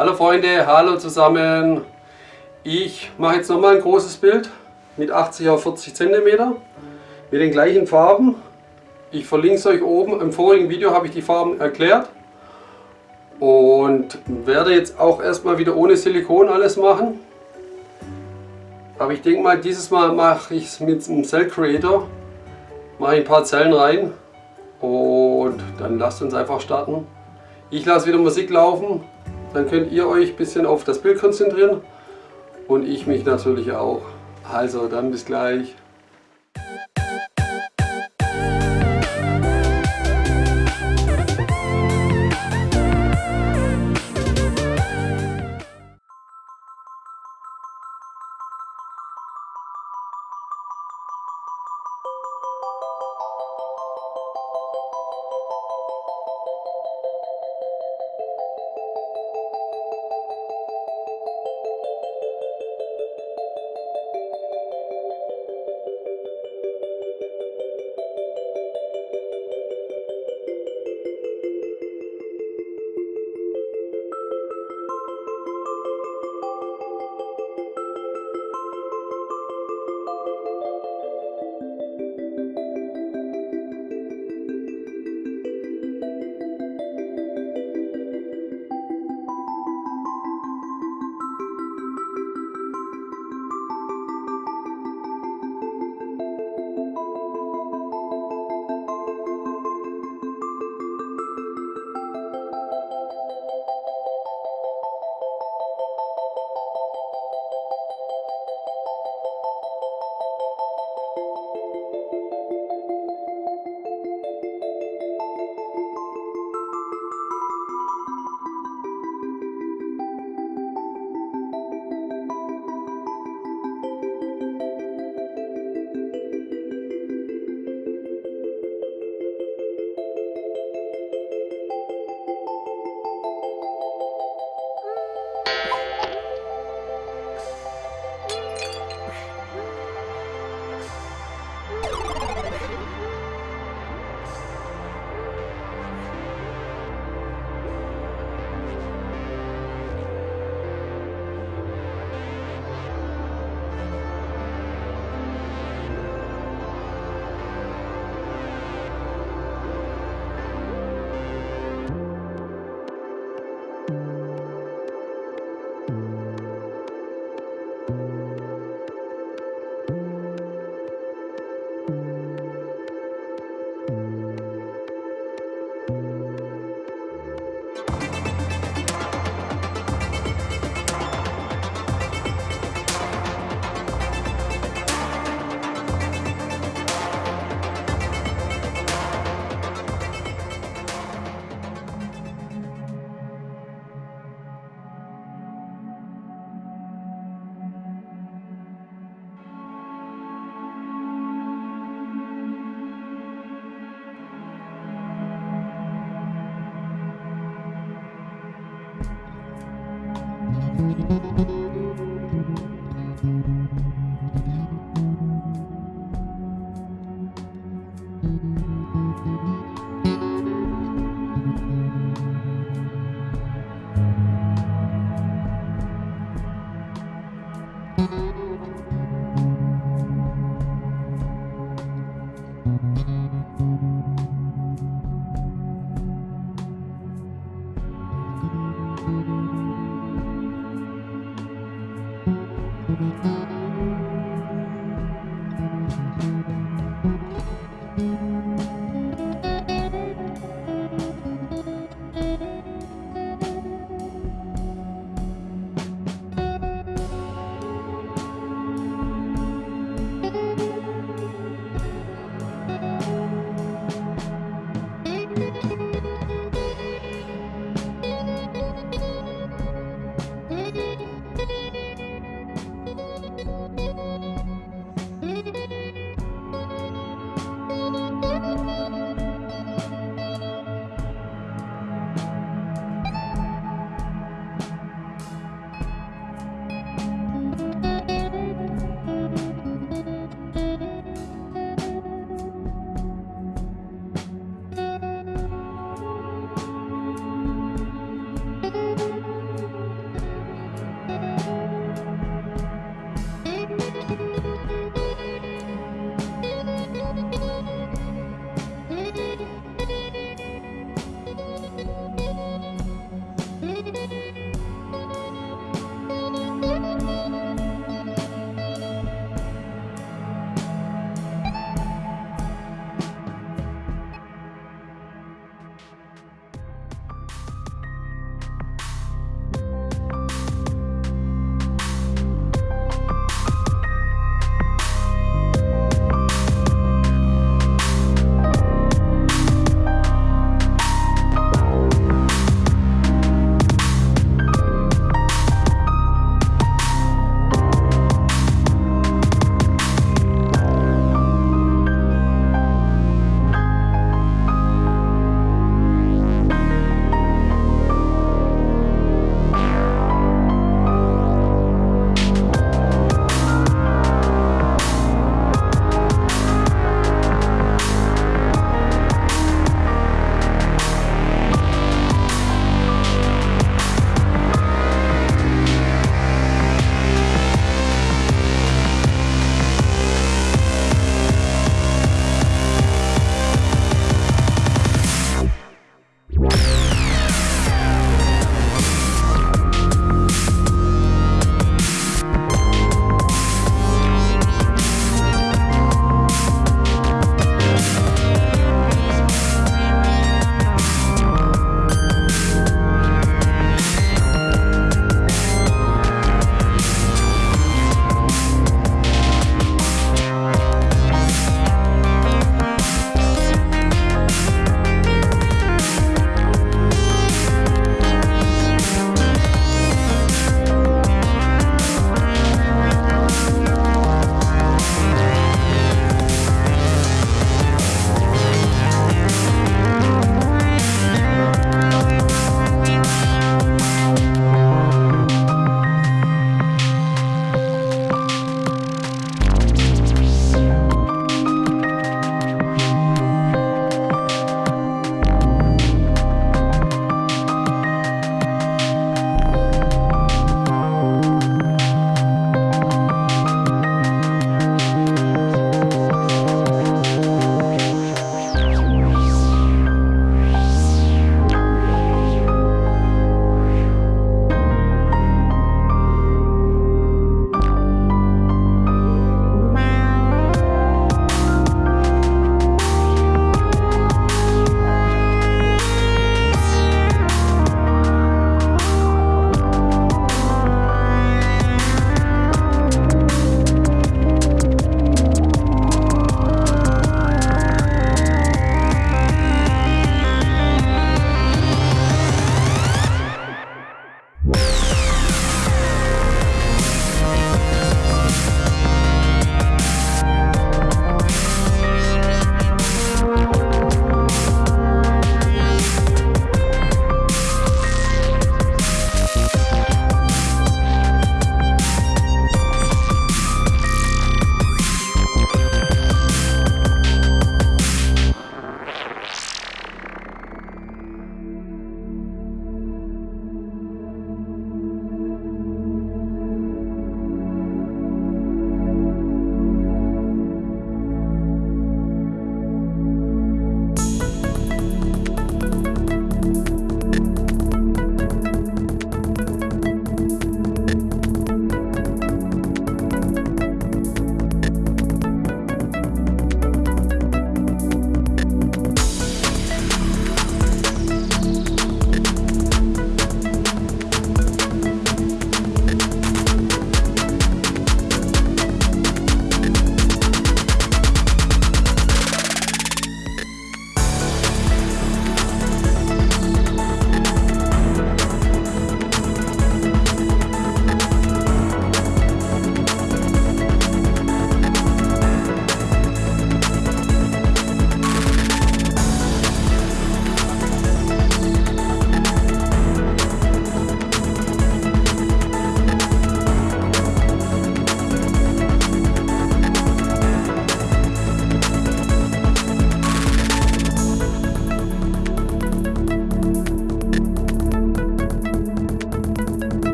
Hallo Freunde, hallo zusammen. Ich mache jetzt nochmal ein großes Bild mit 80 auf 40 cm mit den gleichen Farben. Ich verlinke es euch oben. Im vorigen Video habe ich die Farben erklärt und werde jetzt auch erstmal wieder ohne Silikon alles machen. Aber ich denke mal, dieses Mal mache ich es mit einem Cell Creator. Mache ein paar Zellen rein und dann lasst uns einfach starten. Ich lasse wieder Musik laufen, dann könnt ihr euch ein bisschen auf das Bild konzentrieren und ich mich natürlich auch. Also dann bis gleich.